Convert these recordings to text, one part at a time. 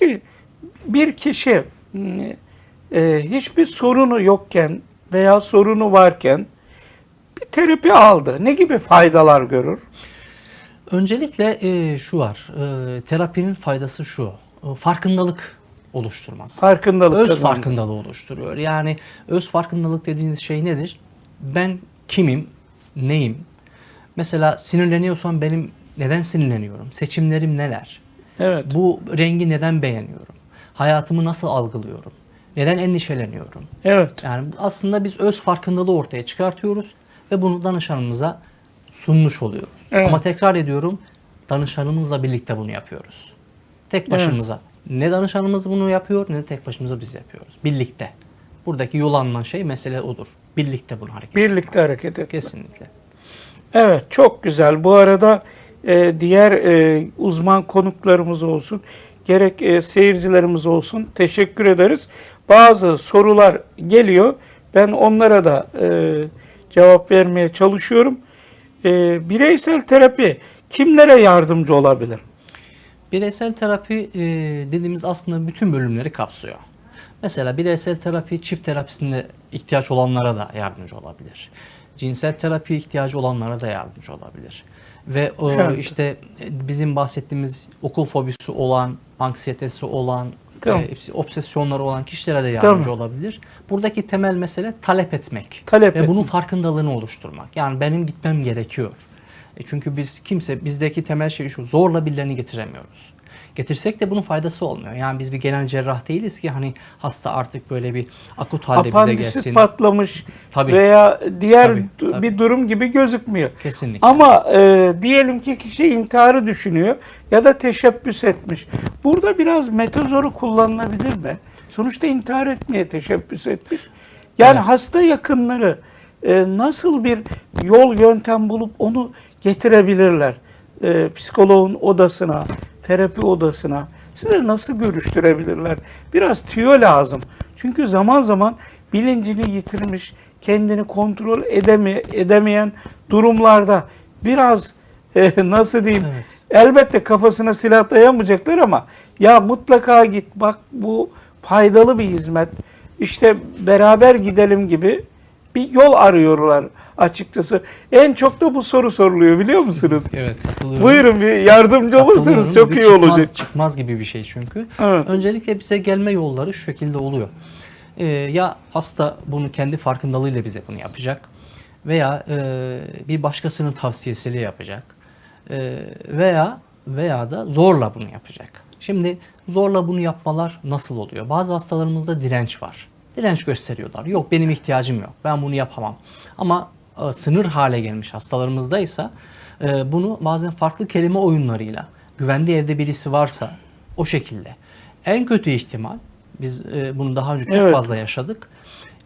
Peki bir kişi e, hiçbir sorunu yokken veya sorunu varken bir terapi aldı. Ne gibi faydalar görür? Öncelikle e, şu var. E, terapinin faydası şu. e, farkındalık oluşturmak. Farkındalık Öz kazandı. farkındalığı oluşturuyor. Yani öz farkındalık dediğiniz şey nedir? Ben kimim? Neyim? Mesela sinirleniyorsam benim neden sinirleniyorum? Seçimlerim neler? Evet. Bu rengi neden beğeniyorum? Hayatımı nasıl algılıyorum? Neden endişeleniyorum? Evet. Yani aslında biz öz farkındalığı ortaya çıkartıyoruz ve bunu danışanımıza sunmuş oluyoruz. Evet. Ama tekrar ediyorum danışanımızla birlikte bunu yapıyoruz. Tek başımıza. Ne danışanımız bunu yapıyor ne de tek başımıza biz yapıyoruz. Birlikte. Buradaki yol alınan şey mesele odur. Birlikte bunu hareket Birlikte hareket et. Kesinlikle. Evet çok güzel. Bu arada e, diğer e, uzman konuklarımız olsun, gerek e, seyircilerimiz olsun teşekkür ederiz. Bazı sorular geliyor. Ben onlara da cevap vermeye çalışıyorum. Bireysel terapi kimlere yardımcı olabilir? Bireysel terapi dediğimiz aslında bütün bölümleri kapsıyor. Mesela bireysel terapi çift terapisinde ihtiyaç olanlara da yardımcı olabilir. Cinsel terapi ihtiyacı olanlara da yardımcı olabilir. Ve o Evet. işte e, bizim bahsettiğimiz okul fobisi olan, anksiyetesi olan, Tamam. e, obsesyonları olan kişilere de yardımcı Tamam. olabilir. Buradaki temel mesele talep etmek. Talep Ve bunun etmek. farkındalığını oluşturmak. Yani benim gitmem gerekiyor. E çünkü biz kimse bizdeki temel şey şu zorla birilerini getiremiyoruz. Getirsek de bunun faydası olmuyor. Yani biz bir genel cerrah değiliz ki hani hasta artık böyle bir akut halde bize Apandisi gelsin. patlamış Tabii. veya diğer Tabii, tabii. bir durum gibi gözükmüyor. Kesinlikle. Ama e, diyelim ki kişi intiharı düşünüyor ya da teşebbüs etmiş. Burada biraz metazoru kullanılabilir mi? Sonuçta intihar etmeye teşebbüs etmiş. Yani Evet. hasta yakınları e, nasıl bir yol yöntem bulup onu getirebilirler? E, psikoloğun odasına, terapi odasına. Size nasıl görüştürebilirler? Biraz tüyo lazım. Çünkü zaman zaman bilincini yitirmiş, kendini kontrol edeme, edemeyen durumlarda biraz e, nasıl diyeyim Evet. elbette kafasına silah dayamayacaklar ama ya mutlaka git bak bu faydalı bir hizmet işte beraber gidelim gibi bir yol arıyorlar açıkçası. En çok da bu soru soruluyor biliyor musunuz? Evet katılıyorum. Buyurun bir yardımcı olursanız çok iyi çıkmaz- olacak. Çıkmaz gibi bir şey çünkü. Evet. Öncelikle bize gelme yolları şu şekilde oluyor. Ee, ya hasta bunu kendi farkındalığıyla bize bunu yapacak veya e, bir başkasının tavsiyesiyle yapacak Ee, veya veya da zorla bunu yapacak. Şimdi zorla bunu yapmalar nasıl oluyor? Bazı hastalarımızda direnç var. Direnç gösteriyorlar. Yok benim ihtiyacım yok. Ben bunu yapamam. Ama e, sınır hale gelmiş hastalarımızdaysa e, bunu bazen farklı kelime oyunlarıyla güvenli evde birisi varsa o şekilde. En kötü ihtimal biz e, bunu daha önce çok Evet. fazla yaşadık.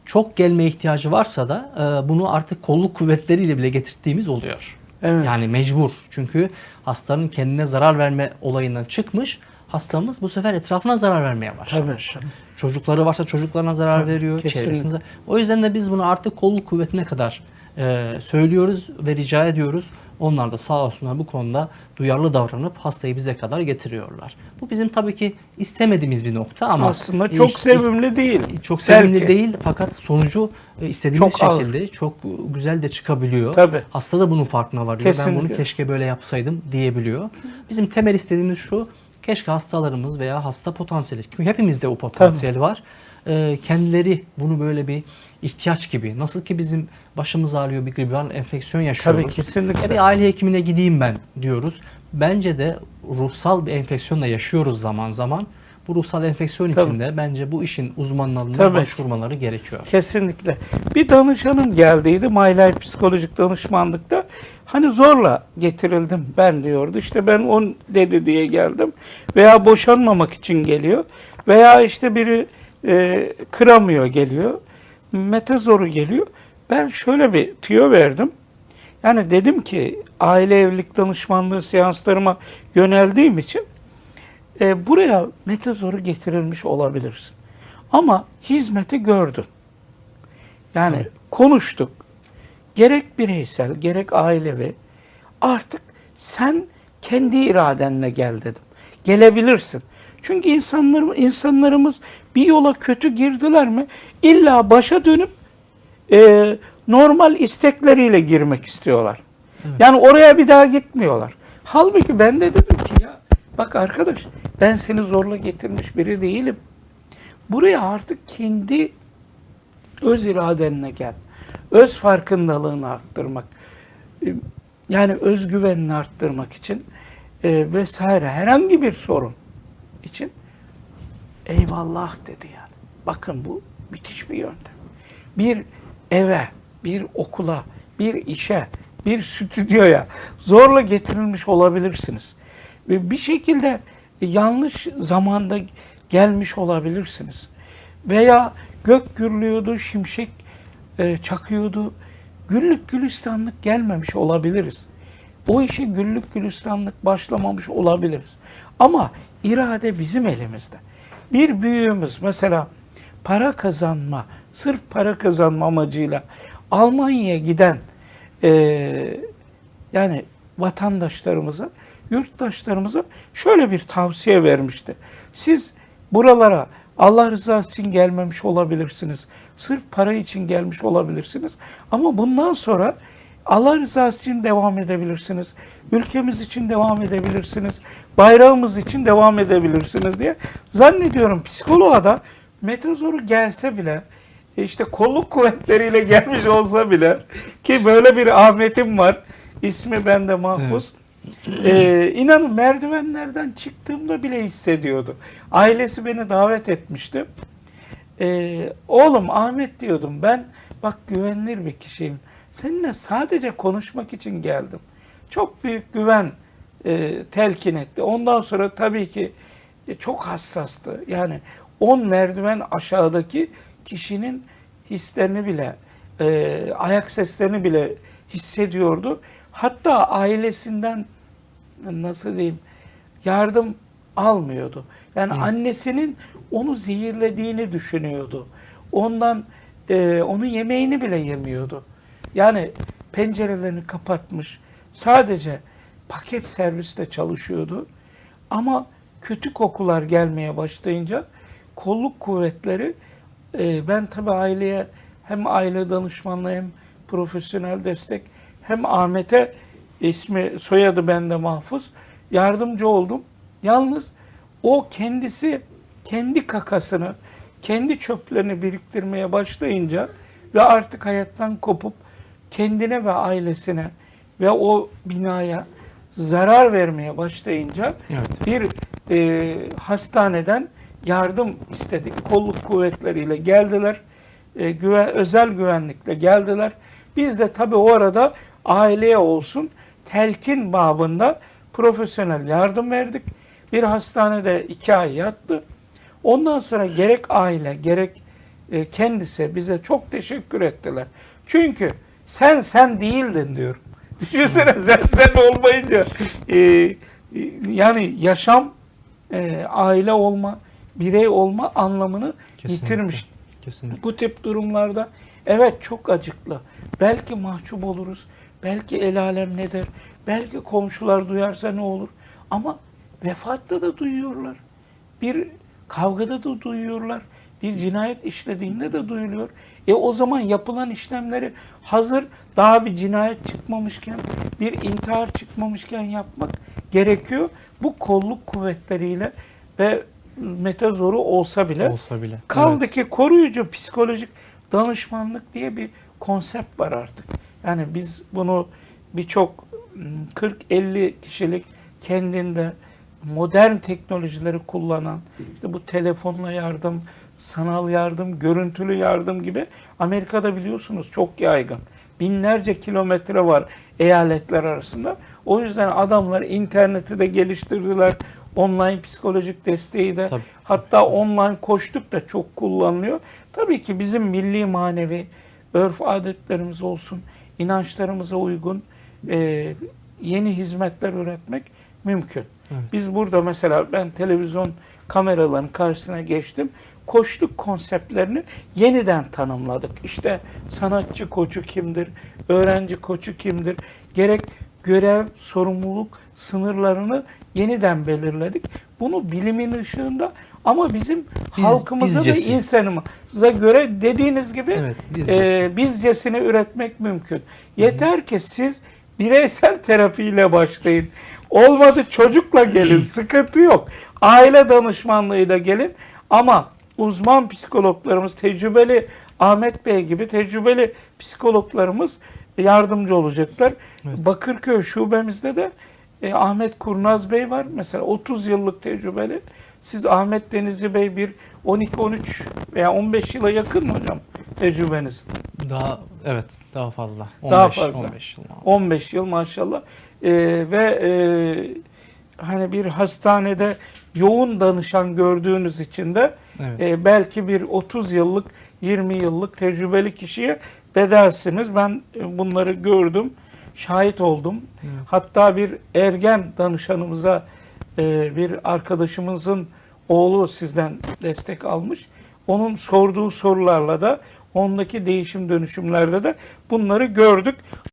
Çok gelme ihtiyacı varsa da e, bunu artık kolluk kuvvetleriyle bile getirdiğimiz oluyor. Evet. Yani mecbur. Çünkü hastanın kendine zarar verme olayından çıkmış. Hastamız bu sefer etrafına zarar vermeye başlamış. Tabii, tabii. Çocukları varsa çocuklarına zarar Tabii, veriyor, çevresine. O yüzden de biz bunu artık kolluk kuvvetine kadar e, söylüyoruz ve rica ediyoruz. Onlar da sağ olsunlar bu konuda duyarlı davranıp hastayı bize kadar getiriyorlar. Bu bizim tabii ki istemediğimiz bir nokta ama Aslında çok iş- sevimli değil. çok sevimli Belki. değil fakat sonucu e, istediğimiz Çok ağır. şekilde çok güzel de çıkabiliyor. Tabii. Hasta da bunun farkına varıyor. Ben Kesinlikle. bunu keşke böyle yapsaydım diyebiliyor. Bizim temel istediğimiz şu. Keşke hastalarımız veya hasta potansiyeli, çünkü hepimizde o potansiyel var. e, kendileri bunu böyle bir ihtiyaç gibi, nasıl ki bizim başımız ağrıyor bir gribal enfeksiyon yaşıyoruz. Tabii, kesinlikle. Ya bir aile hekimine gideyim ben diyoruz. Bence de ruhsal bir enfeksiyonla yaşıyoruz zaman zaman. Bu ruhsal enfeksiyon Tabii. içinde bence bu işin uzmanlarına Tabii. başvurmaları gerekiyor. Kesinlikle. Bir danışanım geldiydi Life psikolojik danışmanlıkta. Hani zorla getirildim ben diyordu. İşte ben on dedi diye geldim. Veya boşanmamak için geliyor. Veya işte biri e, kıramıyor geliyor. Metazoru geliyor. Ben şöyle bir tüyo verdim. Yani dedim ki aile evlilik danışmanlığı seanslarıma yöneldiğim için e, buraya metazoru getirilmiş olabilirsin. Ama hizmeti gördün. Yani Tabii. konuştuk. Gerek bireysel, gerek ailevi. Artık sen kendi iradenle gel dedim. Gelebilirsin. Çünkü insanlar, insanlarımız bir yola kötü girdiler mi illa başa dönüp e, normal istekleriyle girmek istiyorlar. Yani oraya bir daha gitmiyorlar. Halbuki ben de dedim ki ya bak arkadaş ben seni zorla getirmiş biri değilim. Buraya artık kendi öz iradenle gel. Öz farkındalığını arttırmak. e, Yani özgüvenini arttırmak için e, vesaire herhangi bir sorun için eyvallah dedi yani. Bakın bu müthiş bir yöntem. Bir eve, bir okula, bir işe, bir stüdyoya zorla getirilmiş olabilirsiniz. Bir şekilde yanlış zamanda gelmiş olabilirsiniz. Veya gök gürlüyordu, şimşek e, çakıyordu. Güllük gülistanlık gelmemiş olabiliriz. O işe güllük gülistanlık başlamamış olabiliriz. Ama irade bizim elimizde. Bir büyüğümüz mesela para kazanma, sırf para kazanma amacıyla Almanya'ya giden e, yani vatandaşlarımıza, yurttaşlarımıza şöyle bir tavsiye vermişti. Siz buralara Allah rızası için gelmemiş olabilirsiniz. Sırf para için gelmiş olabilirsiniz. Ama bundan sonra Allah rızası için devam edebilirsiniz. Ülkemiz için devam edebilirsiniz. Bayrağımız için devam edebilirsiniz diye. Zannediyorum psikoloğa da metazoru gelse bile e, işte kolluk kuvvetleriyle gelmiş olsa bile ki böyle bir Ahmet'im var. İsmi bende mahfuz. Ee, inanın merdivenlerden çıktığımda bile hissediyordu. Ailesi beni davet etmişti. Ee, oğlum Ahmet diyordum ben bak güvenilir bir kişiyim. Seninle sadece konuşmak için geldim. Çok büyük güven e, telkin etti. Ondan sonra tabii ki e, çok hassastı. Yani 10 merdiven aşağıdaki kişinin hislerini bile, e, ayak seslerini bile hissediyordu. Hatta ailesinden nasıl diyeyim yardım almıyordu. Yani annesinin onu zehirlediğini düşünüyordu. Ondan e, onun yemeğini bile yemiyordu. Yani pencerelerini kapatmış. Sadece paket serviste çalışıyordu. Ama kötü kokular gelmeye başlayınca kolluk kuvvetleri e, ben tabii aileye hem aile danışmanlığı hem profesyonel destek hem Ahmet'e ismi soyadı bende mahfuz yardımcı oldum. Yalnız o kendisi kendi kakasını, kendi çöplerini biriktirmeye başlayınca ve artık hayattan kopup kendine ve ailesine ve o binaya zarar vermeye başlayınca Evet. bir e, hastaneden yardım istedik. Kolluk kuvvetleriyle geldiler. E, güven, özel güvenlikle geldiler. Biz de tabii o arada aileye olsun telkin babında profesyonel yardım verdik. Bir hastanede iki ay yattı. Ondan sonra gerek aile gerek e, kendisi bize çok teşekkür ettiler. Çünkü sen sen değildin diyorum. Düşünsene sen sen olmayınca e, e, yani yaşam e, aile olma, birey olma anlamını Kesinlikle. yitirmiş. Kesinlikle. Bu tip durumlarda evet çok acıklı. Belki mahcup oluruz. Belki el alem ne der. Belki komşular duyarsa ne olur. Ama vefatta da duyuyorlar. Bir kavgada da duyuyorlar. Bir cinayet işlediğinde de duyuluyor. E o zaman yapılan işlemleri hazır daha bir cinayet çıkmamışken, bir intihar çıkmamışken yapmak gerekiyor. Bu kolluk kuvvetleriyle ve metazoru olsa bile Olsa bile. Kaldı ki koruyucu psikolojik danışmanlık diye bir konsept var artık. Yani biz bunu birçok m, 40-50 kişilik kendinde modern teknolojileri kullanan, işte bu telefonla yardım, sanal yardım, görüntülü yardım gibi Amerika'da biliyorsunuz çok yaygın. Binlerce kilometre var eyaletler arasında. O yüzden adamlar interneti de geliştirdiler. Online psikolojik desteği de Tabii. Hatta online koştuk da çok kullanılıyor. Tabii ki bizim milli manevi örf adetlerimiz olsun, inançlarımıza uygun e, yeni hizmetler üretmek mümkün. Evet. Biz burada mesela ben televizyon kameraların karşısına geçtim. Koçluk konseptlerini yeniden tanımladık. İşte sanatçı koçu kimdir, öğrenci koçu kimdir, gerek görev, sorumluluk sınırlarını yeniden belirledik. Bunu bilimin ışığında ama bizim Biz- halkımıza ve bizcesi. insanımıza göre dediğiniz gibi Evet, bizcesi. e, bizcesine üretmek mümkün. Yeter ki siz bireysel terapiyle başlayın. Olmadı çocukla gelin, sıkıntı yok. Aile danışmanlığıyla gelin ama uzman psikologlarımız, tecrübeli Ahmet Bey gibi tecrübeli psikologlarımız yardımcı olacaklar. Evet. Bakırköy şubemizde de e, Ahmet Kurnaz Bey var. Mesela 30 yıllık tecrübeli. Siz Ahmet Denizli Bey bir 12-13 veya 15 yıla yakın mı hocam tecrübeniz? Daha evet daha fazla. 15, Daha fazla. 15 yıl. 15 yıl maşallah. Ee, ve e, hani bir hastanede yoğun danışan gördüğünüz için de Evet. e, belki bir 30 yıllık 20 yıllık tecrübeli kişiye bedelsiniz. Ben e, bunları gördüm, şahit oldum. Evet. Hatta bir ergen danışanımıza e, bir arkadaşımızın oğlu sizden destek almış. Onun sorduğu sorularla da ondaki değişim dönüşümlerde de bunları gördük.